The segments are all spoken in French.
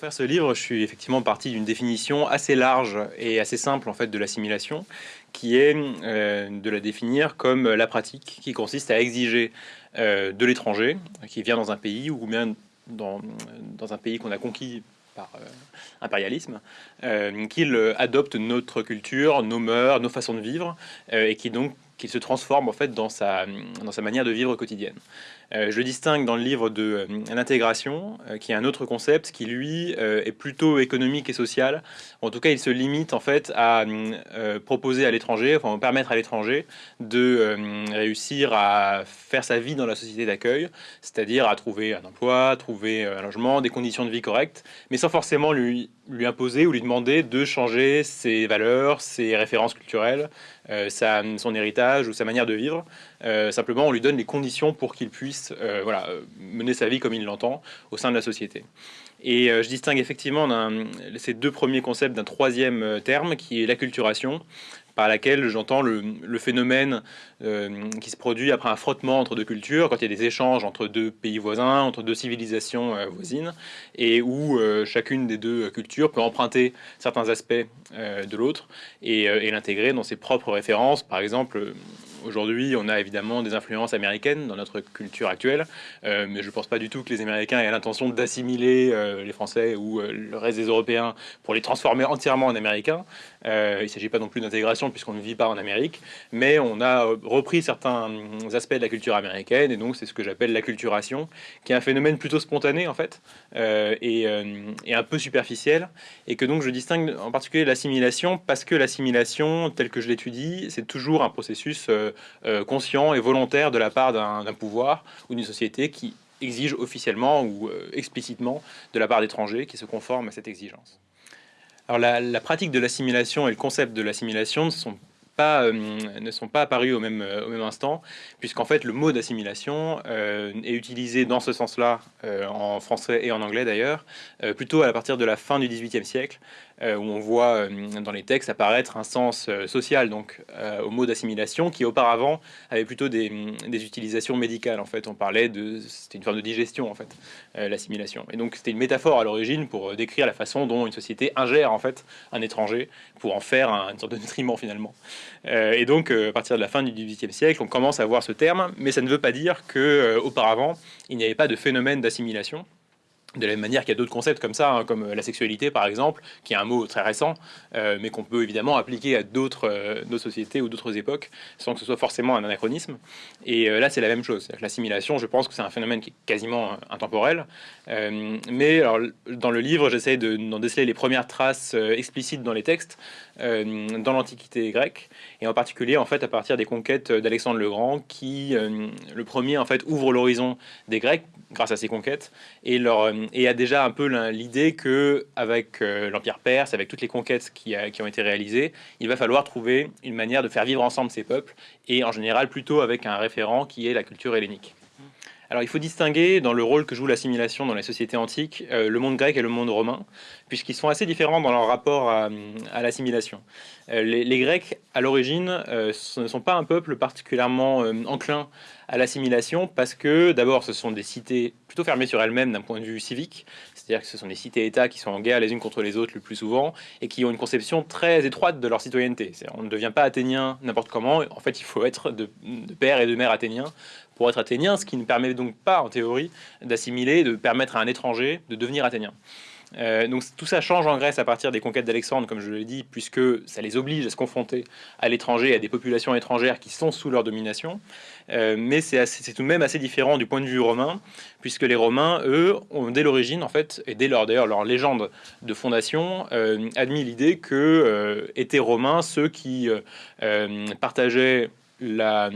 faire ce livre, je suis effectivement parti d'une définition assez large et assez simple en fait de l'assimilation, qui est euh, de la définir comme la pratique qui consiste à exiger euh, de l'étranger qui vient dans un pays ou bien dans, dans un pays qu'on a conquis par euh, impérialisme, qu'il adopte notre culture, nos mœurs, nos façons de vivre, et qui donc qu'il se transforme en fait dans sa, dans sa manière de vivre quotidienne. Euh, je distingue dans le livre de euh, l'intégration, euh, qui est un autre concept qui, lui, est plutôt économique et social. En tout cas, il se limite en fait à proposer à l'étranger, enfin permettre à l'étranger de réussir à faire sa vie dans la société d'accueil, c'est-à-dire à trouver un emploi, trouver un logement, des conditions de vie correctes, mais sans forcément lui, lui imposer ou lui demander de changer ses valeurs, ses références culturelles, sa, son héritage ou sa manière de vivre. simplement, on lui donne les conditions pour qu'il puisse euh, voilà, euh, mener sa vie comme il l'entend au sein de la société. Et euh, je distingue effectivement ces deux premiers concepts d'un troisième terme qui est l'acculturation, par laquelle j'entends le, phénomène qui se produit après un frottement entre deux cultures, quand il y a des échanges entre deux pays voisins, entre deux civilisations voisines, et où chacune des deux cultures peut emprunter certains aspects de l'autre et l'intégrer dans ses propres références. Par exemple, Aujourd'hui, on a évidemment des influences américaines dans notre culture actuelle, euh, mais je ne pense pas du tout que les Américains aient l'intention d'assimiler euh, les Français ou euh, le reste des Européens pour les transformer entièrement en Américains. il ne s'agit pas non plus d'intégration puisqu'on ne vit pas en Amérique, mais on a repris certains aspects de la culture américaine et donc c'est ce que j'appelle l'acculturation, qui est un phénomène plutôt spontané en fait et, un peu superficiel, et que donc je distingue en particulier l'assimilation parce que l'assimilation, telle que je l'étudie, c'est toujours un processus conscient et volontaire de la part d'un pouvoir ou d'une société qui exige officiellement ou euh, explicitement de la part d'étrangers qui se conforment à cette exigence. Alors la, pratique de l'assimilation et le concept de l'assimilation ne sont euh, ne sont pas apparus au même, au même instant, puisqu'en fait le mot d'assimilation est utilisé dans ce sens-là, en français et en anglais d'ailleurs, plutôt à partir de la fin du XVIIIe siècle, euh, où on voit euh, dans les textes apparaître un sens euh, social donc au mot d'assimilation qui auparavant avait plutôt des, des, utilisations médicales en fait. On parlait de c'était une forme de digestion en fait l'assimilation. Et donc c'était une métaphore à l'origine pour décrire la façon dont une société ingère en fait un étranger pour en faire un, une sorte de nutriment finalement et donc à partir de la fin du XVIIIe siècle on commence à voir ce terme mais ça ne veut pas dire que auparavant il n'y avait pas de phénomène d'assimilation de la même manière qu'il y a d'autres concepts comme ça, hein, comme euh, la sexualité par exemple, qui est un mot très récent, euh, mais qu'on peut évidemment appliquer à d'autres euh, sociétés ou d'autres époques, sans que ce soit forcément un anachronisme. Et là, c'est la même chose. L'assimilation, je pense que c'est un phénomène qui est quasiment intemporel. mais dans le livre, j'essaie d'en déceler les premières traces explicites dans les textes, dans l'Antiquité grecque, et en particulier en fait à partir des conquêtes d'Alexandre le Grand, qui le premier en fait ouvre l'horizon des Grecs grâce à ses conquêtes et leur et a déjà un peu l'idée que avec euh, l'Empire perse, avec toutes les conquêtes qui, ont été réalisées, il va falloir trouver une manière de faire vivre ensemble ces peuples, et en général plutôt avec un référent qui est la culture hellénique. Alors il faut distinguer dans le rôle que joue l'assimilation dans les sociétés antiques, euh, le monde grec et le monde romain, puisqu'ils sont assez différents dans leur rapport à, l'assimilation. Euh, les, Grecs, à l'origine, ne sont pas un peuple particulièrement enclin à l'assimilation parce que d'abord ce sont des cités plutôt fermées sur elles-mêmes d'un point de vue civique, c'est-à-dire que ce sont des cités-États qui sont en guerre les unes contre les autres le plus souvent et qui ont une conception très étroite de leur citoyenneté. On ne devient pas athénien n'importe comment, en fait il faut être de, père et de mère athénien pour être athénien, ce qui ne permet donc pas en théorie d'assimiler, de permettre à un étranger de devenir athénien. Euh, donc tout ça change en Grèce à partir des conquêtes d'Alexandre, comme je l'ai dit, puisque ça les oblige à se confronter à l'étranger, à des populations étrangères qui sont sous leur domination. Euh, mais c'est tout de même assez différent du point de vue romain, puisque les Romains, eux, ont dès l'origine, en fait, et dès leur d'ailleurs leur légende de fondation, euh, admis l'idée que étaient romains ceux qui partageaient la,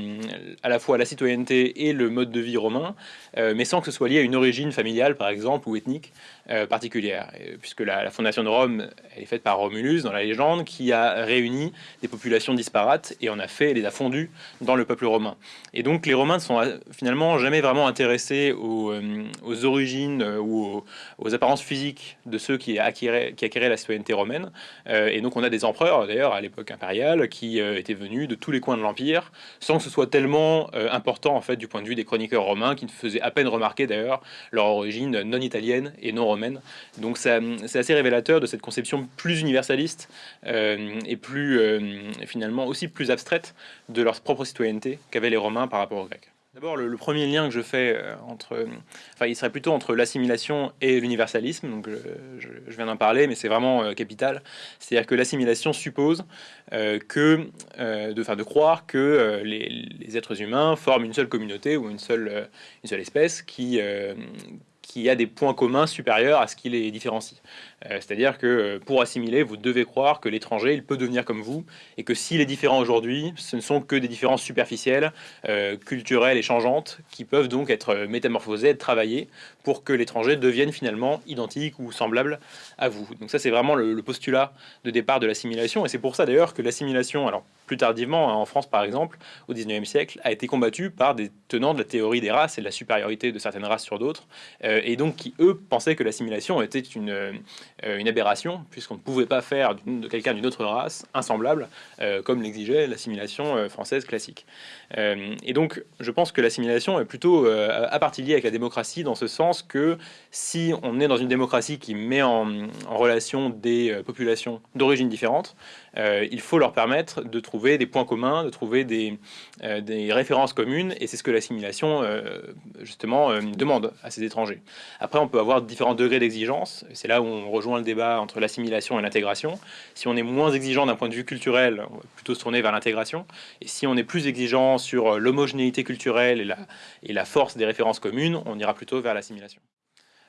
à la fois la citoyenneté et le mode de vie romain, mais sans que ce soit lié à une origine familiale, par exemple, ou ethnique. Euh, particulière, puisque la, fondation de Rome est faite par Romulus dans la légende, qui a réuni des populations disparates et en a fait, les a fondues dans le peuple romain. Et donc les Romains ne sont euh, finalement jamais vraiment intéressés aux, euh, origines ou aux, apparences physiques de ceux qui acquéraient, qui acquéraient la citoyenneté romaine. et donc on a des empereurs d'ailleurs à l'époque impériale qui étaient venus de tous les coins de l'empire sans que ce soit tellement important en fait du point de vue des chroniqueurs romains qui ne faisaient à peine remarquer d'ailleurs leur origine non italienne et non romaine. Donc c'est assez révélateur de cette conception plus universaliste et plus finalement aussi plus abstraite de leur propre citoyenneté qu'avaient les Romains par rapport aux Grecs. D'abord, le, premier lien que je fais euh, entre, enfin, il serait plutôt entre l'assimilation et l'universalisme. Donc, je, viens d'en parler, mais c'est vraiment euh, capital. C'est-à-dire que l'assimilation suppose euh, que, de, de croire que les, les, êtres humains forment une seule communauté ou une seule, une seule espèce qui qui a des points communs supérieurs à ce qui les différencie. Euh, c'est-à-dire que euh, pour assimiler, vous devez croire que l'étranger, il peut devenir comme vous, et que s'il est différent aujourd'hui, ce ne sont que des différences superficielles, euh, culturelles et changeantes, qui peuvent donc être métamorphosées, être travaillées, pour que l'étranger devienne finalement identique ou semblable à vous. Donc ça, c'est vraiment le, postulat de départ de l'assimilation, et c'est pour ça d'ailleurs que l'assimilation, alors plus tardivement, hein, en France par exemple, au 19e siècle, a été combattue par des tenants de la théorie des races et de la supériorité de certaines races sur d'autres, et donc qui, eux, pensaient que l'assimilation était une une aberration, puisqu'on ne pouvait pas faire de quelqu'un d'une autre race insemblable, euh, comme l'exigeait l'assimilation euh, française classique. et donc, je pense que l'assimilation est plutôt à partie liée avec la démocratie, dans ce sens que si on est dans une démocratie qui met en, relation des populations d'origine différentes, il faut leur permettre de trouver des points communs, de trouver des, des références communes, et c'est ce que l'assimilation, justement, demande à ces étrangers. Après, on peut avoir différents degrés d'exigence, c'est là où on rejoint le débat entre l'assimilation et l'intégration. Si on est moins exigeant d'un point de vue culturel, on va plutôt se tourner vers l'intégration. Et si on est plus exigeant sur l'homogénéité culturelle et la force des références communes, on ira plutôt vers l'assimilation.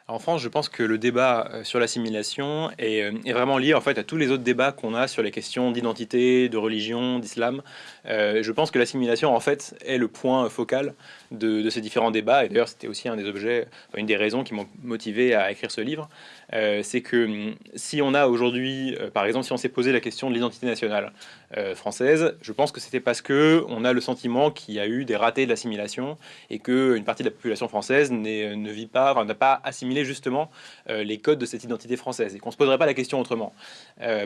En France, je pense que le débat euh, sur l'assimilation est, est, vraiment lié en fait à tous les autres débats qu'on a sur les questions d'identité, de religion, d'islam. Euh, je pense que l'assimilation en fait est le point focal de, ces différents débats. Et d'ailleurs, c'était aussi un des objets, une des raisons qui m'ont motivé à écrire ce livre. Euh, c'est que hum, si on a aujourd'hui, euh, par exemple, si on s'est posé la question de l'identité nationale euh, française, je pense que c'était parce que on a le sentiment qu'il y a eu des ratés de l'assimilation et qu'une partie de la population française ne vit pas, n'a pas assimilé justement les codes de cette identité française et qu'on se poserait pas la question autrement.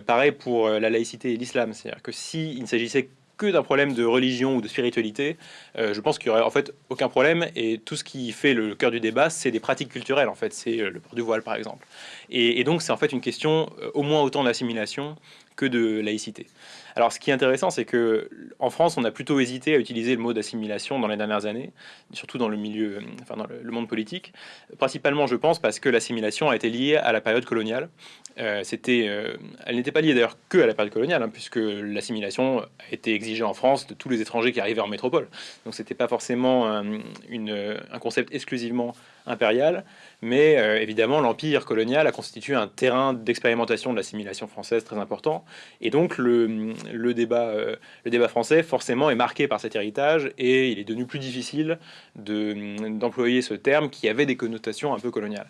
pareil pour la laïcité et l'islam, c'est-à-dire que s'il ne s'agissait que d'un problème de religion ou de spiritualité, euh, je pense qu'il y aurait en fait aucun problème. Et tout ce qui fait le cœur du débat, c'est des pratiques culturelles. En fait, c'est euh, le port du voile, par exemple. Et, donc, c'est en fait une question euh, au moins autant d'assimilation que de laïcité. Alors, ce qui est intéressant, c'est que en France, on a plutôt hésité à utiliser le mot d'assimilation dans les dernières années, surtout dans le milieu, enfin dans le monde politique. Principalement, je pense, parce que l'assimilation a été liée à la période coloniale. Euh, c'était, euh, elle n'était pas liée d'ailleurs que à la période coloniale, hein, puisque l'assimilation a été exigée en France de tous les étrangers qui arrivaient en métropole. Donc, c'était pas forcément un, une, un concept exclusivement impérial, mais euh, évidemment, l'empire colonial a constitué un terrain d'expérimentation de l'assimilation française très important. Et donc, le, le débat, euh, le débat français, forcément, est marqué par cet héritage et il est devenu plus difficile d'employer ce terme qui avait des connotations un peu coloniales.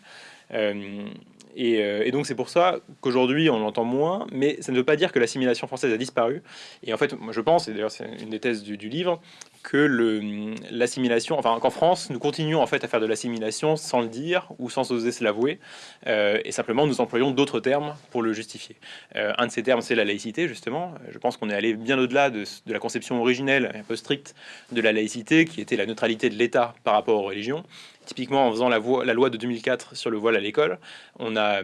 Euh, et, donc c'est pour ça qu'aujourd'hui on l'entend moins, mais ça ne veut pas dire que l'assimilation française a disparu. Et en fait, moi je pense, et d'ailleurs c'est une des thèses du, livre, que l'assimilation, enfin qu'en France, nous continuons en fait à faire de l'assimilation sans le dire ou sans oser se l'avouer, euh, et simplement nous employons d'autres termes pour le justifier. Euh, un de ces termes, c'est la laïcité, justement. Je pense qu'on est allé bien au-delà de, de, la conception originelle, un peu stricte, de la laïcité, qui était la neutralité de l'État par rapport aux religions, Typiquement, en faisant la, la, loi de 2004 sur le voile à l'école, on a,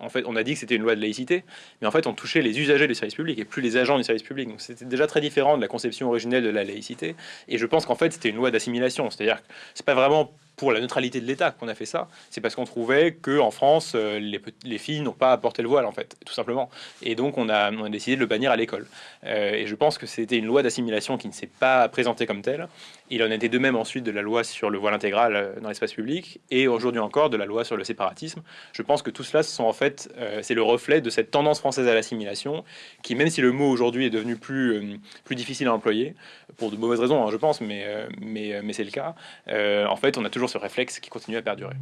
en fait, dit que c'était une loi de laïcité, mais en fait, on touchait les usagers du service public et plus les agents du service public. Donc, c'était déjà très différent de la conception originelle de la laïcité. Et je pense qu'en fait, c'était une loi d'assimilation. C'est-à-dire que c'est pas vraiment pour la neutralité de l'État qu'on a fait ça. C'est parce qu'on trouvait que en France, euh, les, les filles n'ont pas à porter le voile, en fait, tout simplement. Et donc, on a, décidé de le bannir à l'école. Euh, et je pense que c'était une loi d'assimilation qui ne s'est pas présentée comme telle. Il en était de même ensuite de la loi sur le voile intégral euh, dans l'espace public, et aujourd'hui encore de la loi sur le séparatisme. Je pense que tout cela, sont en fait, c'est le reflet de cette tendance française à l'assimilation, qui, même si le mot aujourd'hui est devenu plus, difficile à employer, pour de mauvaises raisons, hein, je pense, mais, mais, c'est le cas, en fait, on a ce réflexe qui continue à perdurer.